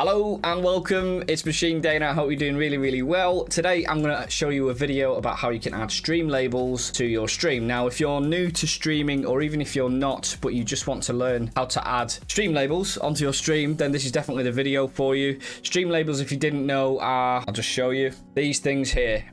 Hello and welcome, it's Machine Dana, I hope you're doing really, really well. Today I'm going to show you a video about how you can add stream labels to your stream. Now if you're new to streaming or even if you're not, but you just want to learn how to add stream labels onto your stream, then this is definitely the video for you. Stream labels, if you didn't know, are, I'll just show you, these things here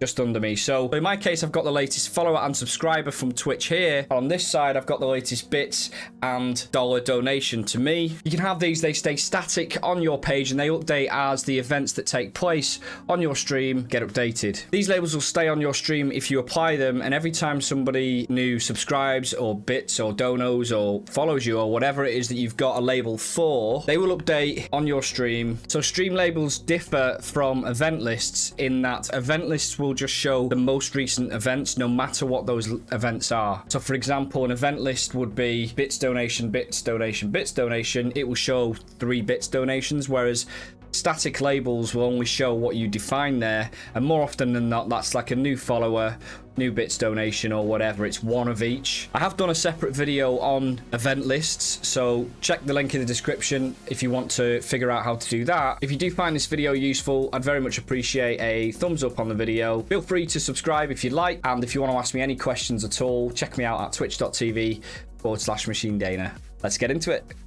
just under me. So in my case, I've got the latest follower and subscriber from Twitch here. On this side, I've got the latest bits and dollar donation to me. You can have these, they stay static on your page and they update as the events that take place on your stream get updated. These labels will stay on your stream if you apply them and every time somebody new subscribes or bits or donos or follows you or whatever it is that you've got a label for, they will update on your stream. So stream labels differ from event lists in that event lists will will just show the most recent events, no matter what those events are. So for example, an event list would be bits donation, bits donation, bits donation. It will show three bits donations, whereas static labels will only show what you define there and more often than not that's like a new follower new bits donation or whatever it's one of each. I have done a separate video on event lists so check the link in the description if you want to figure out how to do that. If you do find this video useful i'd very much appreciate a thumbs up on the video. Feel free to subscribe if you'd like and if you want to ask me any questions at all check me out at twitch.tv forward slash machine dana. Let's get into it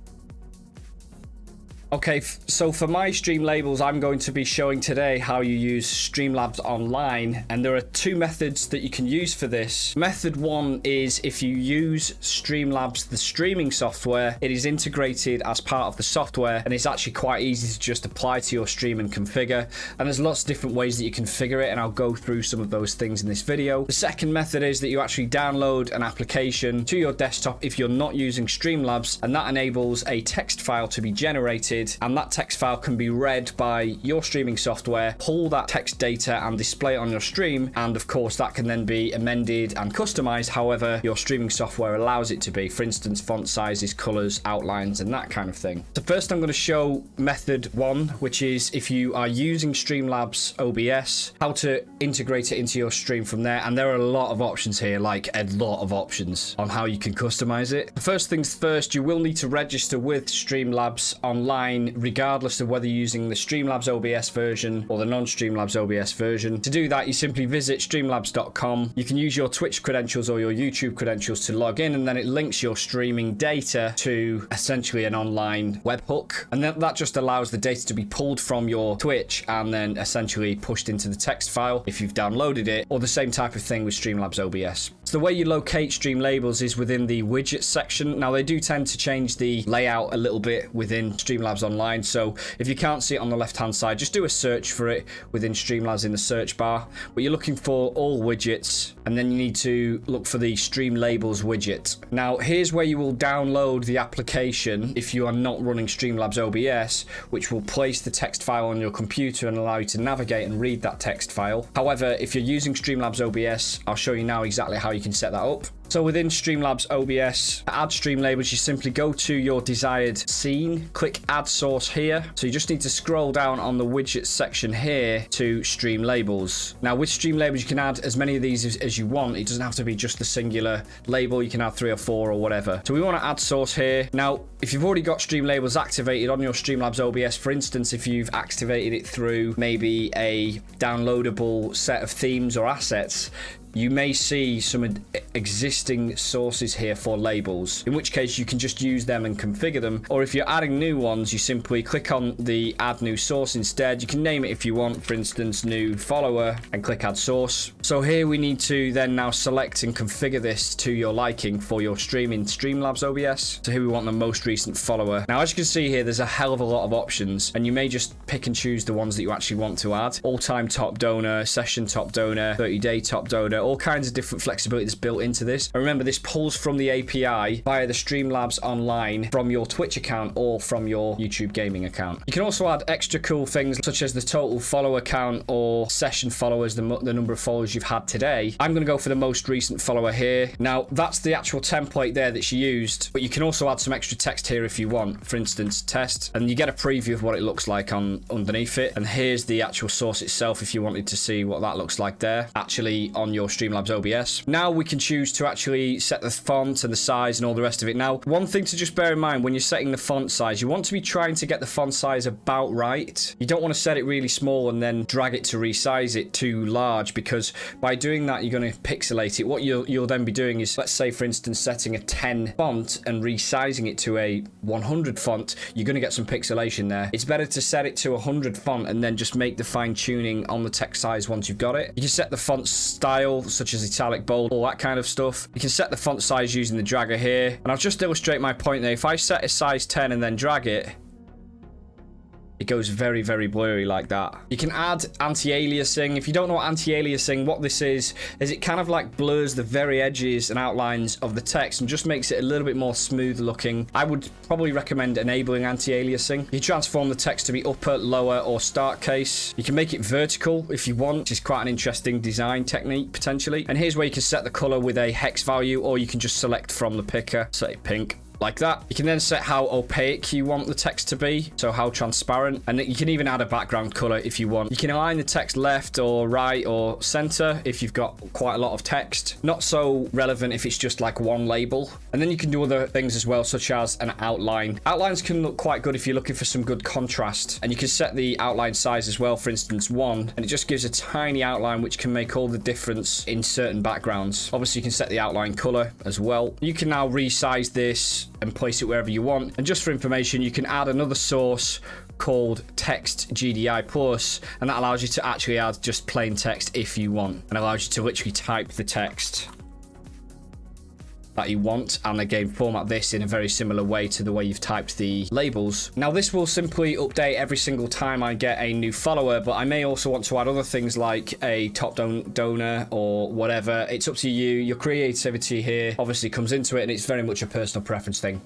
Okay, so for my stream labels, I'm going to be showing today how you use Streamlabs Online, and there are two methods that you can use for this. Method one is if you use Streamlabs, the streaming software, it is integrated as part of the software, and it's actually quite easy to just apply to your stream and configure, and there's lots of different ways that you configure it, and I'll go through some of those things in this video. The second method is that you actually download an application to your desktop if you're not using Streamlabs, and that enables a text file to be generated and that text file can be read by your streaming software, pull that text data and display it on your stream. And of course, that can then be amended and customized however your streaming software allows it to be. For instance, font sizes, colors, outlines, and that kind of thing. So first I'm going to show method one, which is if you are using Streamlabs OBS, how to integrate it into your stream from there. And there are a lot of options here, like a lot of options on how you can customize it. First things first, you will need to register with Streamlabs online regardless of whether you're using the Streamlabs OBS version or the non-Streamlabs OBS version. To do that, you simply visit streamlabs.com. You can use your Twitch credentials or your YouTube credentials to log in, and then it links your streaming data to essentially an online webhook. And then that just allows the data to be pulled from your Twitch and then essentially pushed into the text file if you've downloaded it, or the same type of thing with Streamlabs OBS. So the way you locate stream labels is within the widgets section. Now they do tend to change the layout a little bit within Streamlabs Online. So if you can't see it on the left hand side, just do a search for it within Streamlabs in the search bar. But you're looking for all widgets and then you need to look for the stream labels widget. Now here's where you will download the application if you are not running Streamlabs OBS, which will place the text file on your computer and allow you to navigate and read that text file. However, if you're using Streamlabs OBS, I'll show you now exactly how you you can set that up. So within Streamlabs OBS, to add stream labels, you simply go to your desired scene, click add source here. So you just need to scroll down on the widgets section here to stream labels. Now with stream labels, you can add as many of these as, as you want. It doesn't have to be just the singular label. You can add three or four or whatever. So we want to add source here. Now, if you've already got stream labels activated on your Streamlabs OBS, for instance, if you've activated it through maybe a downloadable set of themes or assets, you may see some existing sources here for labels, in which case you can just use them and configure them. Or if you're adding new ones, you simply click on the add new source instead. You can name it if you want, for instance, new follower and click add source. So here we need to then now select and configure this to your liking for your stream in Streamlabs OBS. So here we want the most recent follower. Now, as you can see here, there's a hell of a lot of options and you may just pick and choose the ones that you actually want to add. All-time top donor, session top donor, 30-day top donor, all kinds of different flexibility that's built into this. And remember, this pulls from the API via the Streamlabs online from your Twitch account or from your YouTube gaming account. You can also add extra cool things such as the total follower count or session followers, the, the number of followers you've had today. I'm going to go for the most recent follower here. Now, that's the actual template there that's used, but you can also add some extra text here if you want. For instance, test, and you get a preview of what it looks like on underneath it. And here's the actual source itself if you wanted to see what that looks like there. Actually, on your Streamlabs OBS. Now we can choose to actually set the font and the size and all the rest of it. Now, one thing to just bear in mind when you're setting the font size, you want to be trying to get the font size about right. You don't want to set it really small and then drag it to resize it too large because by doing that, you're going to pixelate it. What you'll, you'll then be doing is, let's say, for instance, setting a 10 font and resizing it to a 100 font, you're going to get some pixelation there. It's better to set it to 100 font and then just make the fine tuning on the text size once you've got it. You can set the font style, such as italic, bold, all that kind of stuff. You can set the font size using the dragger here. And I'll just illustrate my point there. If I set a size 10 and then drag it, it goes very, very blurry like that. You can add anti-aliasing. If you don't know what anti-aliasing, what this is, is it kind of like blurs the very edges and outlines of the text and just makes it a little bit more smooth looking. I would probably recommend enabling anti-aliasing. You transform the text to be upper, lower, or start case. You can make it vertical if you want, which is quite an interesting design technique potentially. And here's where you can set the color with a hex value, or you can just select from the picker, say pink like that. You can then set how opaque you want the text to be, so how transparent, and you can even add a background color if you want. You can align the text left or right or center if you've got quite a lot of text. Not so relevant if it's just like one label. And then you can do other things as well, such as an outline. Outlines can look quite good if you're looking for some good contrast, and you can set the outline size as well, for instance, one, and it just gives a tiny outline which can make all the difference in certain backgrounds. Obviously, you can set the outline color as well. You can now resize this and place it wherever you want. And just for information, you can add another source called text GDI plus and that allows you to actually add just plain text if you want and allows you to literally type the text that you want and again format this in a very similar way to the way you've typed the labels. Now this will simply update every single time I get a new follower but I may also want to add other things like a top don donor or whatever. It's up to you. Your creativity here obviously comes into it and it's very much a personal preference thing.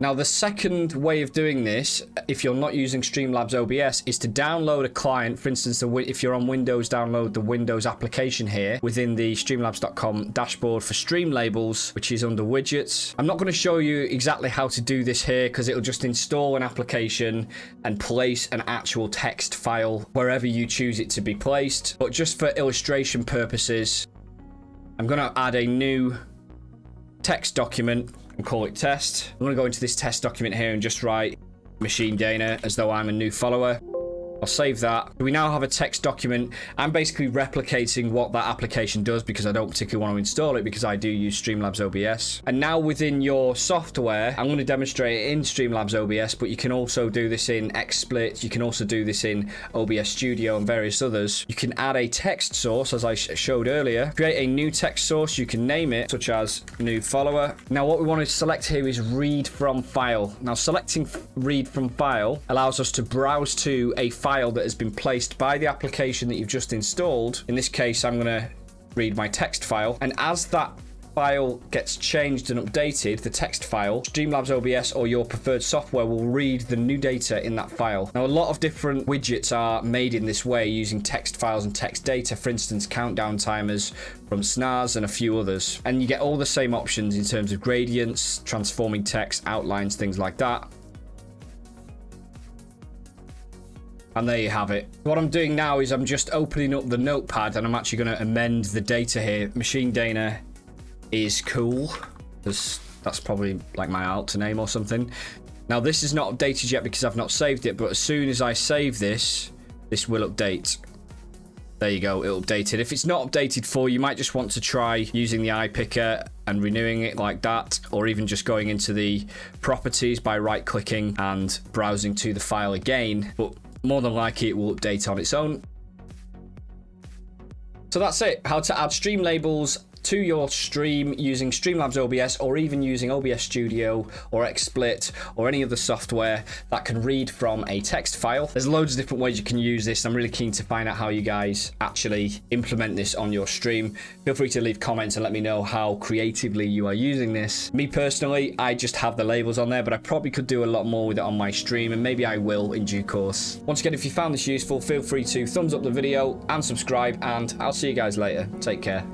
Now, the second way of doing this, if you're not using Streamlabs OBS, is to download a client. For instance, if you're on Windows, download the Windows application here within the Streamlabs.com dashboard for stream labels, which is under widgets. I'm not going to show you exactly how to do this here because it'll just install an application and place an actual text file wherever you choose it to be placed. But just for illustration purposes, I'm going to add a new text document and call it test. I'm going to go into this test document here and just write Machine Dana as though I'm a new follower. I'll save that. We now have a text document. I'm basically replicating what that application does because I don't particularly want to install it because I do use Streamlabs OBS. And now within your software, I'm going to demonstrate it in Streamlabs OBS, but you can also do this in XSplit. You can also do this in OBS Studio and various others. You can add a text source, as I sh showed earlier. Create a new text source. You can name it, such as new follower. Now, what we want to select here is read from file. Now, selecting read from file allows us to browse to a file file that has been placed by the application that you've just installed. In this case, I'm going to read my text file. And as that file gets changed and updated, the text file, Streamlabs OBS or your preferred software will read the new data in that file. Now, a lot of different widgets are made in this way using text files and text data, for instance, countdown timers from Snaz and a few others. And you get all the same options in terms of gradients, transforming text, outlines, things like that. And there you have it. What I'm doing now is I'm just opening up the notepad and I'm actually going to amend the data here. Machine Dana is cool. That's, that's probably like my alt name or something. Now this is not updated yet because I've not saved it, but as soon as I save this, this will update. There you go, it updated. If it's not updated for you, might just want to try using the iPicker and renewing it like that, or even just going into the properties by right clicking and browsing to the file again. But more than likely it will update on its own. So that's it, how to add stream labels to your stream using Streamlabs OBS or even using OBS Studio or XSplit or any other software that can read from a text file. There's loads of different ways you can use this. I'm really keen to find out how you guys actually implement this on your stream. Feel free to leave comments and let me know how creatively you are using this. Me personally, I just have the labels on there, but I probably could do a lot more with it on my stream and maybe I will in due course. Once again, if you found this useful, feel free to thumbs up the video and subscribe and I'll see you guys later. Take care.